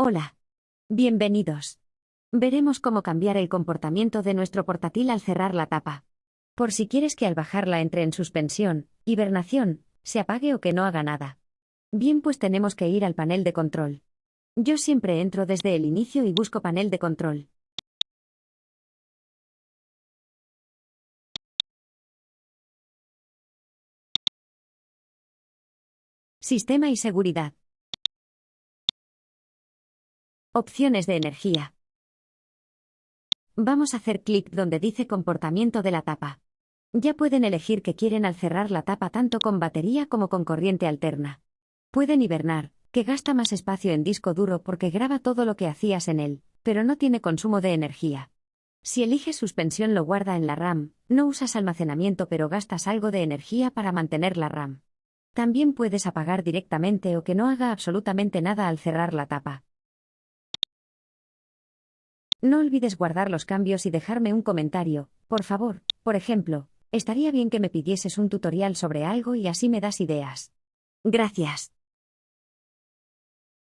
Hola. Bienvenidos. Veremos cómo cambiar el comportamiento de nuestro portátil al cerrar la tapa. Por si quieres que al bajarla entre en suspensión, hibernación, se apague o que no haga nada. Bien, pues tenemos que ir al panel de control. Yo siempre entro desde el inicio y busco panel de control. Sistema y seguridad. Opciones de energía. Vamos a hacer clic donde dice comportamiento de la tapa. Ya pueden elegir que quieren al cerrar la tapa tanto con batería como con corriente alterna. Pueden hibernar, que gasta más espacio en disco duro porque graba todo lo que hacías en él, pero no tiene consumo de energía. Si eliges suspensión lo guarda en la RAM, no usas almacenamiento pero gastas algo de energía para mantener la RAM. También puedes apagar directamente o que no haga absolutamente nada al cerrar la tapa. No olvides guardar los cambios y dejarme un comentario, por favor, por ejemplo, estaría bien que me pidieses un tutorial sobre algo y así me das ideas. Gracias.